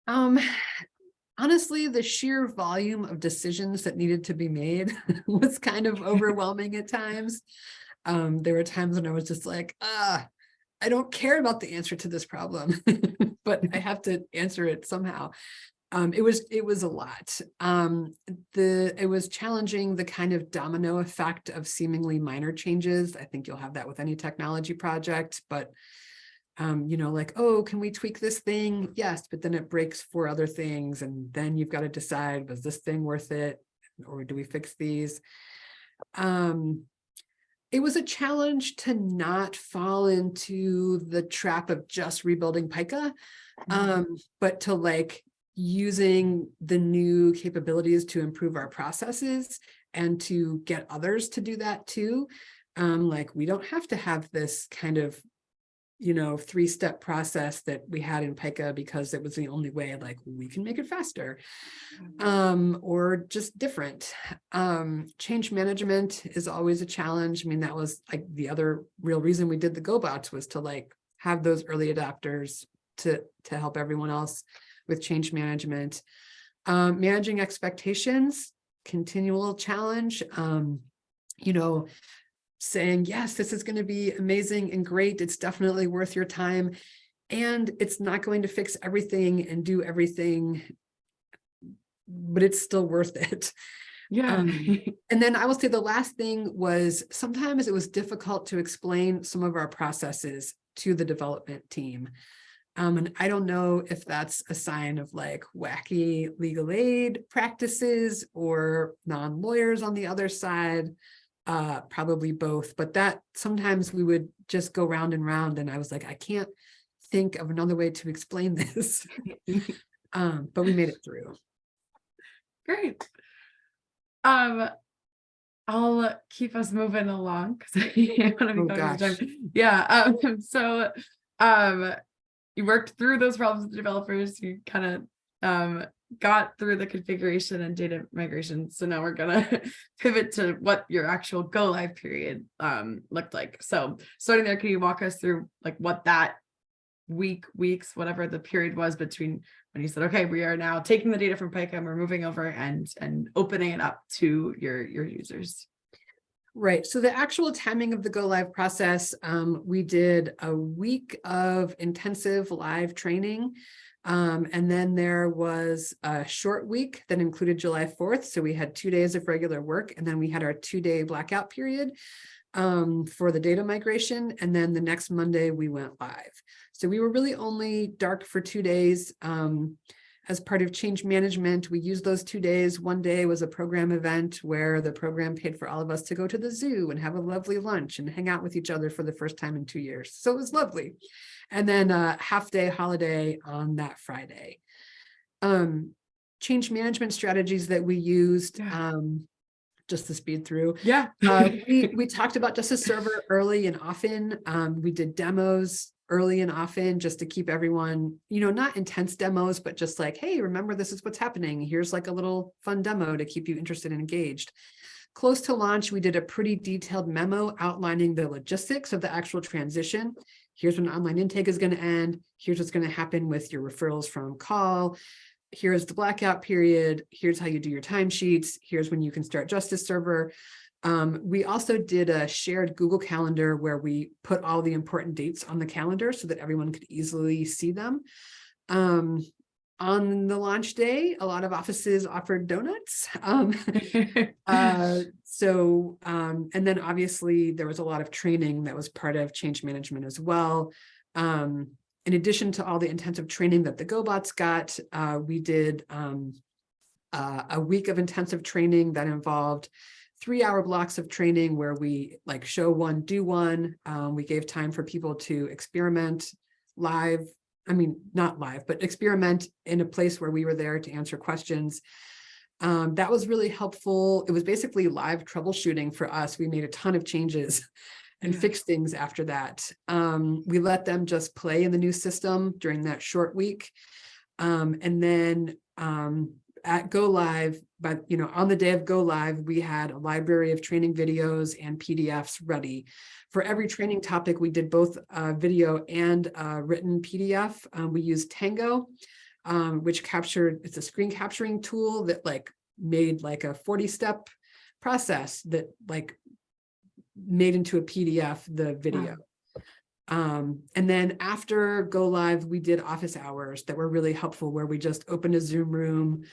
Um, honestly, the sheer volume of decisions that needed to be made was kind of overwhelming at times. Um, there were times when I was just like, ah, I don't care about the answer to this problem, but I have to answer it somehow. Um, it was, it was a lot. Um, the, it was challenging the kind of domino effect of seemingly minor changes. I think you'll have that with any technology project, but um, you know, like, oh, can we tweak this thing? Yes, but then it breaks four other things. And then you've got to decide, was this thing worth it? Or do we fix these? Um, it was a challenge to not fall into the trap of just rebuilding PIKA um but to like using the new capabilities to improve our processes and to get others to do that too. Um like we don't have to have this kind of you know three-step process that we had in PIKA because it was the only way like we can make it faster um or just different. Um change management is always a challenge. I mean that was like the other real reason we did the GoBots was to like have those early adopters to to help everyone else with change management. Um managing expectations continual challenge um you know saying yes this is going to be amazing and great it's definitely worth your time and it's not going to fix everything and do everything but it's still worth it Yeah. Um, and then I will say the last thing was sometimes it was difficult to explain some of our processes to the development team. Um, and I don't know if that's a sign of like wacky legal aid practices or non-lawyers on the other side. Uh, probably both, but that sometimes we would just go round and round and I was like, I can't think of another way to explain this. Um, but we made it through. Great. Um, I'll keep us moving along because I want to Oh, be of gosh. time. Yeah, um, so, um, you worked through those problems with the developers, you kind of, um, got through the configuration and data migration. So now we're gonna pivot to what your actual go live period, um, looked like. So starting there, can you walk us through like what that week, weeks, whatever the period was between when you said, okay, we are now taking the data from and we're moving over and and opening it up to your your users. Right, so the actual timing of the go live process, um, we did a week of intensive live training. Um, and then there was a short week that included July fourth, so we had two days of regular work, and then we had our two-day blackout period um, for the data migration, and then the next Monday we went live. So we were really only dark for two days. Um, as part of change management, we used those two days. One day was a program event where the program paid for all of us to go to the zoo and have a lovely lunch and hang out with each other for the first time in two years. So it was lovely. And then a half day holiday on that Friday. Um, change management strategies that we used, Yeah. um, just to speed through. Yeah. Uh, we, we talked about Justice Server early and often. Um, we did demos early and often just to keep everyone, you know, not intense demos, but just like, hey, remember this is what's happening. Here's like a little fun demo to keep you interested and engaged. Close to launch, we did a pretty detailed memo outlining the logistics of the actual transition. Here's when online intake is going to end. Here's what's going to happen with your referrals from call here's the blackout period, here's how you do your timesheets, here's when you can start Justice Server. Um, we also did a shared Google Calendar where we put all the important dates on the calendar so that everyone could easily see them. Um, on the launch day, a lot of offices offered donuts. Um, uh, so, um, and then obviously there was a lot of training that was part of change management as well. Um, in addition to all the intensive training that the GoBots got, uh, we did um, uh, a week of intensive training that involved three hour blocks of training where we like show one, do one. Um, we gave time for people to experiment live. I mean, not live, but experiment in a place where we were there to answer questions. Um, that was really helpful. It was basically live troubleshooting for us. We made a ton of changes and Yeah. fix things after that. Um, we let them just play in the new system during that short week. Um, and then um, at Go Live, but you know, on the day of Go Live, we had a library of training videos and PDFs ready. For every training topic, we did both uh, video and uh, written PDF. Um, we used Tango, um, which captured, it's a screen capturing tool that like made like a 40 step process that like made into a PDF, the video. Um, and then after go live, we did office hours that were really helpful where we just opened a Zoom room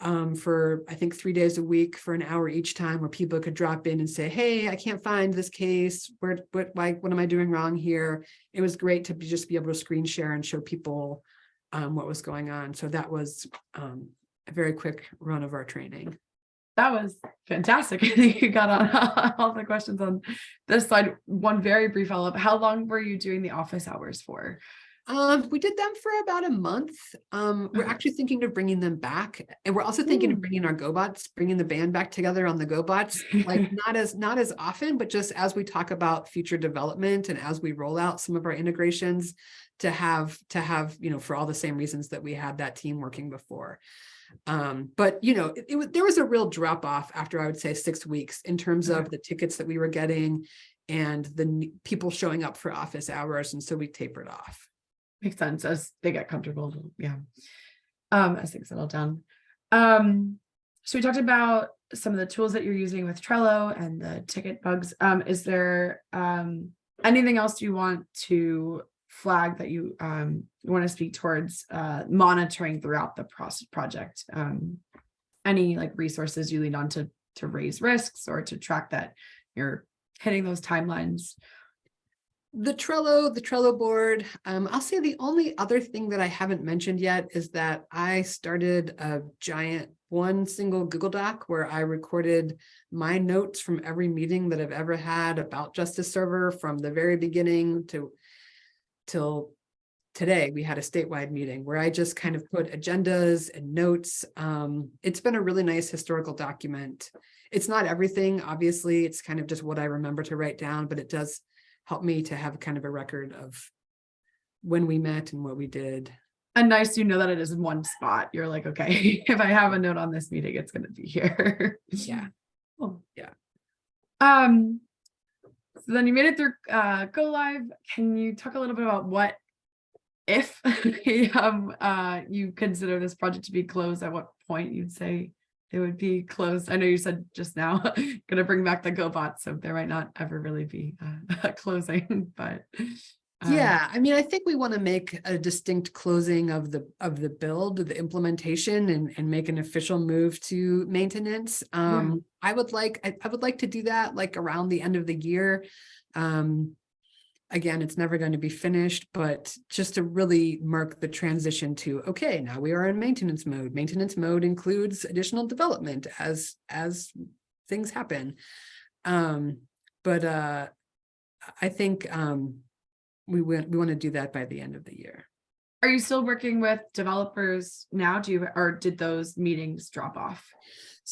um, for, I think, three days a week for an hour each time where people could drop in and say, hey, I can't find this case. Where, what, why, what am I doing wrong here? It was great to be, just be able to screen share and show people um, what was going on. So that was um, a very quick run of our training. That was fantastic. I think you got on all the questions on this slide. One very brief follow-up. How long were you doing the office hours for? Um, we did them for about a month. Um, we're Okay. actually thinking of bringing them back. And we're also thinking Ooh. of bringing our GoBots, bringing the band back together on the GoBots. Like not as, not as often, but just as we talk about future development and as we roll out some of our integrations to have, to have, you know, for all the same reasons that we had that team working before. Um, but you know, it, it was, there was a real drop off after I would say six weeks in terms Okay. of the tickets that we were getting and the people showing up for office hours. And so we tapered off. Makes sense as they get comfortable. Yeah. Um, as things settle down. Um, so we talked about some of the tools that you're using with Trello and the ticket bugs. Um, is there um anything else you want to flag that you um want to speak towards uh monitoring throughout the process project? Um, any like resources you lean on to to raise risks or to track that you're hitting those timelines? The Trello, the Trello board, um, I'll say the only other thing that I haven't mentioned yet is that I started a giant one single Google Doc where I recorded my notes from every meeting that I've ever had about Justice Server from the very beginning to till today, we had a statewide meeting where I just kind of put agendas and notes. Um, it's been a really nice historical document. It's not everything, obviously, it's kind of just what I remember to write down, but it does help me to have kind of a record of when we met and what we did. And nice you know that it is in one spot. You're like, okay, if I have a note on this meeting, it's gonna be here. Yeah. Cool. Yeah. Um, so then you made it through uh go live. Can you talk a little bit about what if um uh you consider this project to be closed, at what point you'd say it would be closed? I know you said just now gonna bring back the GoBot, so there might not ever really be uh, a closing, but um, Yeah, I mean, I think we want to make a distinct closing of the, of the build, the implementation and, and make an official move to maintenance. Um, I would like, I, I would like to do that like around the end of the year. Um, again, it's never going to be finished, but just to really mark the transition to, okay, now we are in maintenance mode. Maintenance mode includes additional development as, as things happen. Um, but, uh, I think, um, we we want to do that by the end of the year. Are you still working with developers now? Do you, or did those meetings drop off?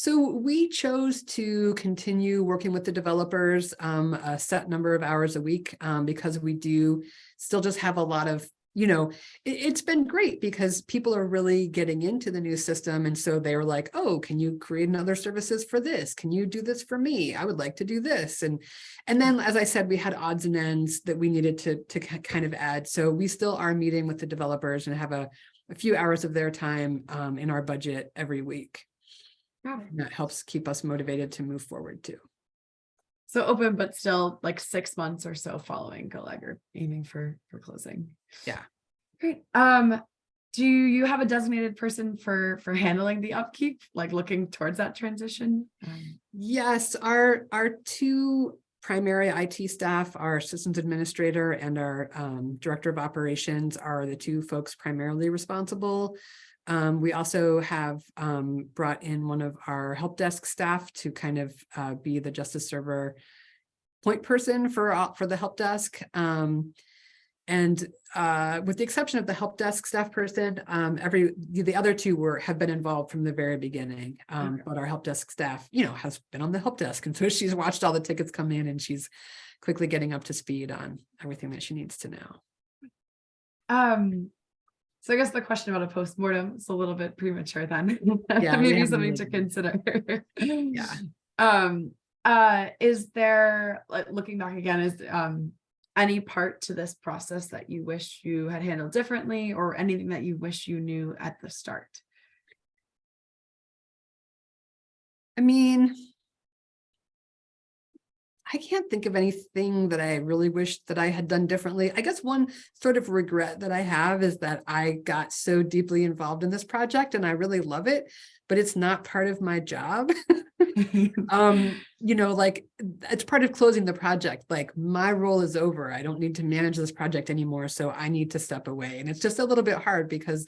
So we chose to continue working with the developers um, a set number of hours a week um, because we do still just have a lot of, you know, it, it's been great because people are really getting into the new system. And so they were like, oh, can you create another services for this? Can you do this for me? I would like to do this. And, and then, as I said, we had odds and ends that we needed to, to kind of add. So we still are meeting with the developers and have a, a few hours of their time um, in our budget every week. And that helps keep us motivated to move forward too. So open, but still like six months or so following go live or aiming for, for closing. Yeah. Great. Um, do you have a designated person for, for handling the upkeep, like looking towards that transition? Um, Yes, our, our two primary IT staff, our systems administrator and our um, director of operations are the two folks primarily responsible. Um, we also have um, brought in one of our help desk staff to kind of uh, be the Justice Server point person for, all- for the help desk. Um, and uh, with the exception of the help desk staff person, um, every, the the other two were, have been involved from the very beginning. Um, Okay. but our help desk staff, you know, has been on the help desk. And so she's watched all the tickets come in and she's quickly getting up to speed on everything that she needs to know. Um, so I guess the question about a postmortem is a little bit premature then. Yeah, Maybe something to consider. Yeah. Um, uh, is there, like, looking back again, is, um, any part to this process that you wish you had handled differently or anything that you wish you knew at the start? I mean, I can't think of anything that I really wish that I had done differently. I guess one sort of regret that I have is that I got so deeply involved in this project and I really love it, but it's not part of my job. um, you know, like it's part of closing the project. Like my role is over. I don't need to manage this project anymore. So I need to step away. And it's just a little bit hard because,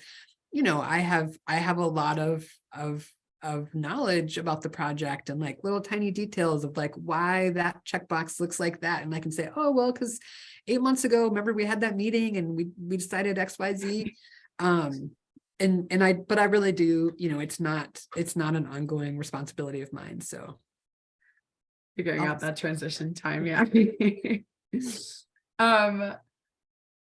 you know, I have I have a lot of of of knowledge about the project and like little tiny details of like why that checkbox looks like that. And I can say, oh, well, because eight months ago, remember we had that meeting and we, we decided X, Y, Z. Um, and, and I, but I really do, you know, it's not, it's not an ongoing responsibility of mine. So. Figuring out that transition time, yeah. Um,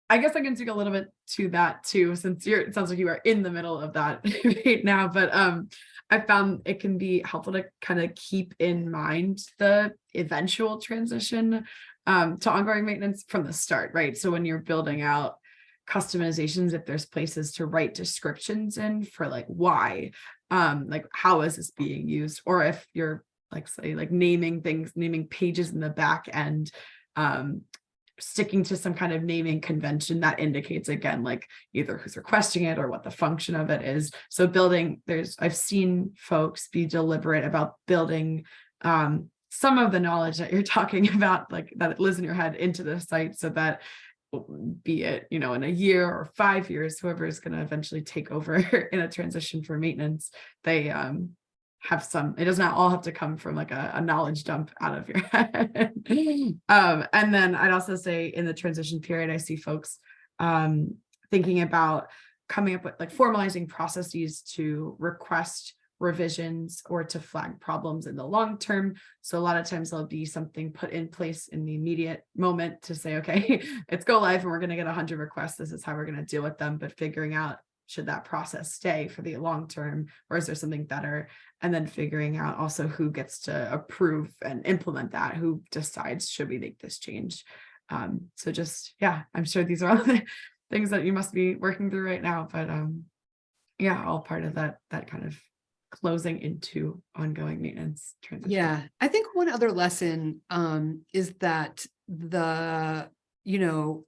I guess I can speak a little bit to that too, since you're, it sounds like you are in the middle of that right now, but um, I found it can be helpful to kind of keep in mind the eventual transition um, to ongoing maintenance from the start, right? So when you're building out customizations, if there's places to write descriptions in for like why, um, like how is this being used? Or if you're like say like naming things, naming pages in the back end, um, sticking to some kind of naming convention that indicates again, like either who's requesting it or what the function of it is. So building, there's, I've seen folks be deliberate about building um, some of the knowledge that you're talking about, like that lives in your head into the site so that be it, you know, in a year or five years, whoever is going to eventually take over in a transition for maintenance, they um, have some, it does not all have to come from like a, a knowledge dump out of your head. um, and then I'd also say in the transition period, I see folks um, thinking about coming up with like formalizing processes to request revisions or to flag problems in the long term. So a lot of times there'll be something put in place in the immediate moment to say, okay, it's go live and we're going to get 100 requests. This is how we're going to deal with them. But figuring out should that process stay for the long term or is there something better? And then figuring out also who gets to approve and implement that, who decides should we make this change. Um, so just, yeah, I'm sure these are all the things that you must be working through right now, but um, yeah, all part of that, that kind of closing into ongoing maintenance transition. Yeah, I think one other lesson um is that the, you know,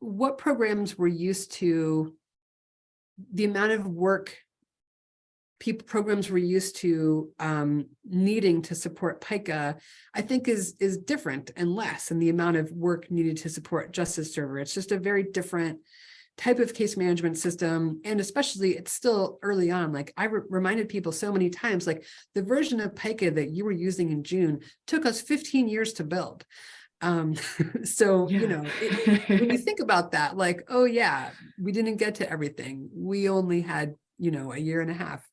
what programs we're used to, the amount of work people programs we're used to um needing to support PIKA, I think is is different and less and the amount of work needed to support Justice Server. It's just a very different type of case management system. And especially it's still early on, like I re reminded people so many times, like the version of PIKA that you were using in June took us 15 years to build. Um, so, you know, it, when you think about that, like, oh yeah, we didn't get to everything. We only had, you know, a year and a half.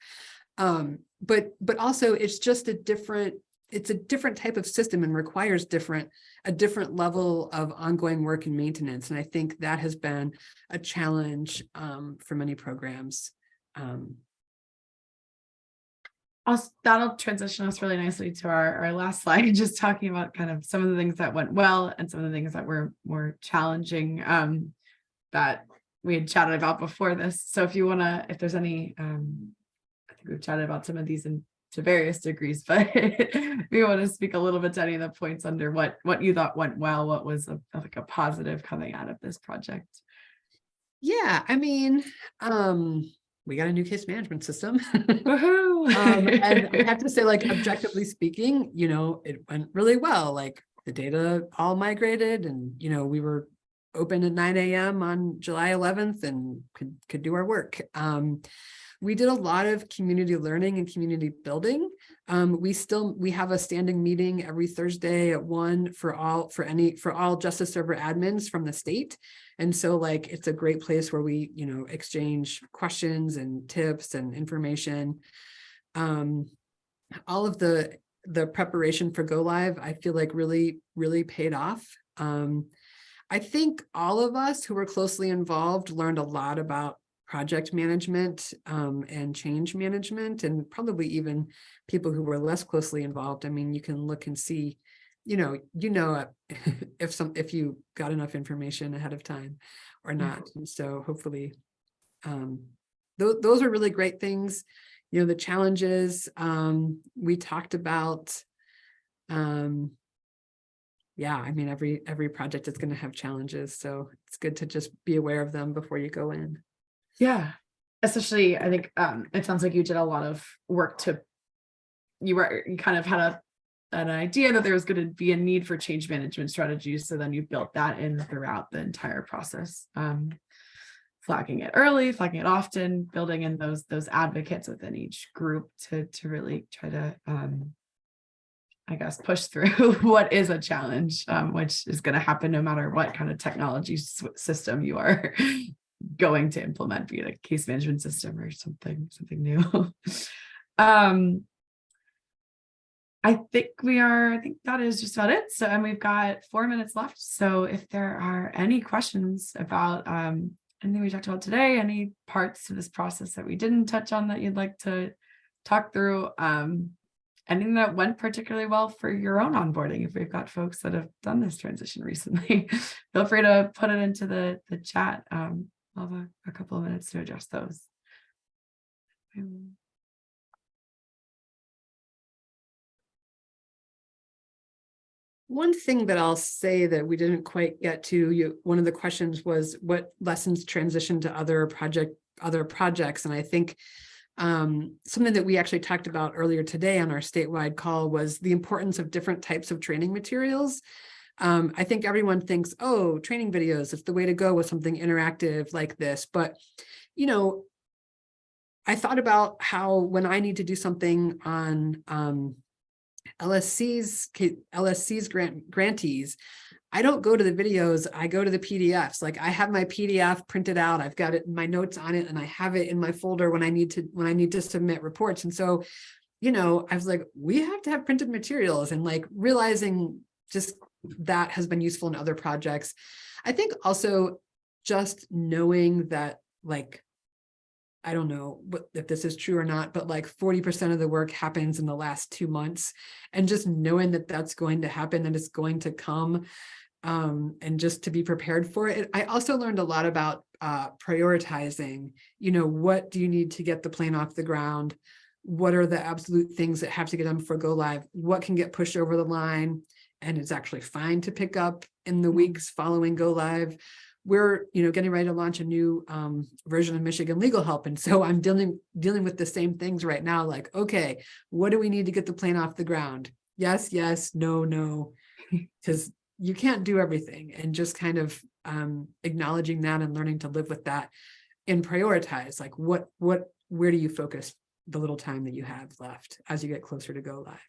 Um, but, but also it's just a different, it's a different type of system and requires different, a different level of ongoing work and maintenance. And I think that has been a challenge um, for many programs. Um, Also, that'll transition us really nicely to our, our last slide, just talking about kind of some of the things that went well and some of the things that were more challenging um, that we had chatted about before this. So if you want to, if there's any, um, I think we've chatted about some of these in to various degrees, but we want to speak a little bit to any of the points under what what you thought went well, what was a, like a positive coming out of this project. yeah, I mean, um, we got a new case management system. Um, and I have to say, like, objectively speaking, you know, it went really well. Like the data all migrated and, you know, we were open at nine AM on July 11th and could, could do our work. Um, we did a lot of community learning and community building. Um, we still, we have a standing meeting every Thursday at one for all, for any, for all Justice Server admins from the state. And so like, it's a great place where we, you know, exchange questions and tips and information. Um, all of the, the preparation for go live, I feel like really, really paid off. Um, I think all of us who were closely involved learned a lot about project management um, and change management and probably even people who were less closely involved. I mean, you can look and see, you know, you know uh, if some if you got enough information ahead of time or not. And so hopefully um, th those are really great things. You know, the challenges um, we talked about. Um, yeah, I mean, every every project is going to have challenges. So it's good to just be aware of them before you go in. Yeah, especially I think um, it sounds like you did a lot of work to, you were, you kind of had a, an idea that there was going to be a need for change management strategies. So then you built that in throughout the entire process. Um, flagging it early, flagging it often, building in those those advocates within each group to to really try to um, I guess push through what is a challenge, um, which is going to happen no matter what kind of technology system you are going to implement, be it a case management system or something something new. um, I think we are, I think that is just about it. So, and we've got four minutes left. So if there are any questions about um, anything we talked about today, any parts to this process that we didn't touch on that you'd like to talk through, um, anything that went particularly well for your own onboarding, if we've got folks that have done this transition recently, feel free to put it into the, the chat. Um, I'll have a, a couple of minutes to address those. Um, One thing that I'll say that we didn't quite get to, you, one of the questions was what lessons transition to other project, other projects, and I think um, something that we actually talked about earlier today on our statewide call was the importance of different types of training materials. Um, I think everyone thinks, oh, training videos, it's the way to go with something interactive like this, but you know, I thought about how when I need to do something on um, LSC's LSC's grant grantees, I don't go to the videos, I go to the PDFs. Like I have my PDF printed out, I've got it, my notes on it, and I have it in my folder when I need to when I need to submit reports. And so, you know, I was like, we have to have printed materials and like realizing just that has been useful in other projects. I think also just knowing that like I don't know what if this is true or not, but like 40% of the work happens in the last two months. And just knowing that that's going to happen, that it's going to come, um, and just to be prepared for it. I also learned a lot about uh, prioritizing, you know, what do you need to get the plane off the ground? What are the absolute things that have to get done before go live? What can get pushed over the line? And it's actually fine to pick up in the weeks following go live we're you know getting ready to launch a new um, version of Michigan legal help. And so I'm dealing dealing with the same things right now like okay what do we need to get the plane off the ground? Yes yes no no. Because you can't do everything. And just kind of um, acknowledging that and learning to live with that and prioritize like what what where do you focus the little time that you have left as you get closer to go live?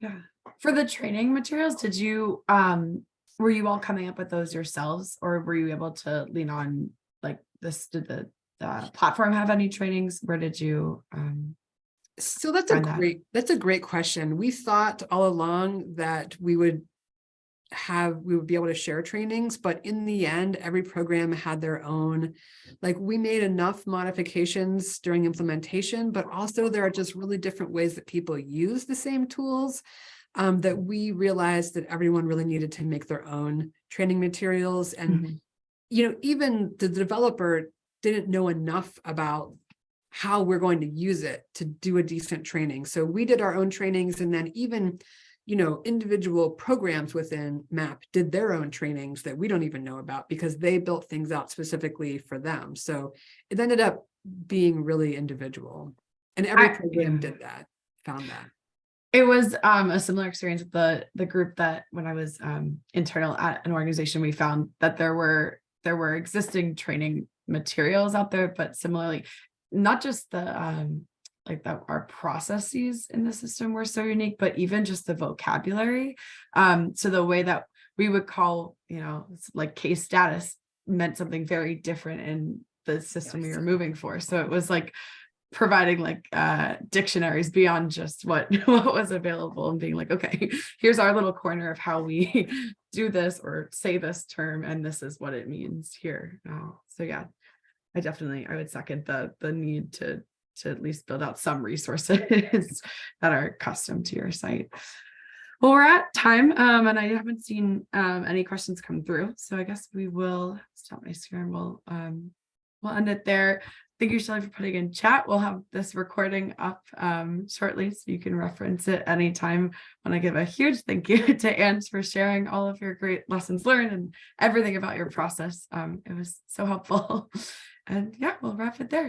Yeah. For the training materials, did you, um, were you all coming up with those yourselves or were you able to lean on like this, did the, the platform have any trainings? Where did you, um, So that's a find that? great, that's a great question. We thought all along that we would have, we would be able to share trainings, but in the end, every program had their own, like we made enough modifications during implementation, but also there are just really different ways that people use the same tools um, that we realized that everyone really needed to make their own training materials and Mhm. you know, even the developer didn't know enough about how we're going to use it to do a decent training. So we did our own trainings and then even, you know, individual programs within MAP did their own trainings that we don't even know about because they built things out specifically for them. So it ended up being really individual. And every I- program yeah. did that, found that. It was um a similar experience with the the group that when I was um internal at an organization, we found that there were there were existing training materials out there, but similarly, not just the um like that our processes in the system were so unique, but even just the vocabulary. Um, so the way that we would call, you know, like case status meant something very different in the system we were moving for. So it was like providing like uh dictionaries beyond just what what was available and being like okay here's our little corner of how we do this or say this term and this is what it means here. Uh, so yeah. I definitely i would second the the need to to at least build out some resources that are custom to your site. Well we're at time um and i haven't seen um any questions come through so i guess we will stop my screen. We'll um we'll end it there Thank you, Shelley, for putting in chat. We'll have this recording up um, shortly so you can reference it anytime. I want to give a huge thank you to Anne for sharing all of your great lessons learned and everything about your process. Um, it was so helpful. And yeah, we'll wrap it there.